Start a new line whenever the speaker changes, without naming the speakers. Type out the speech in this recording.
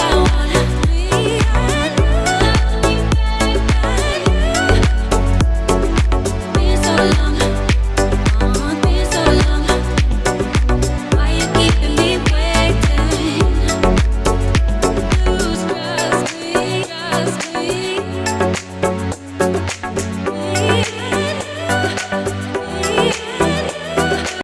I want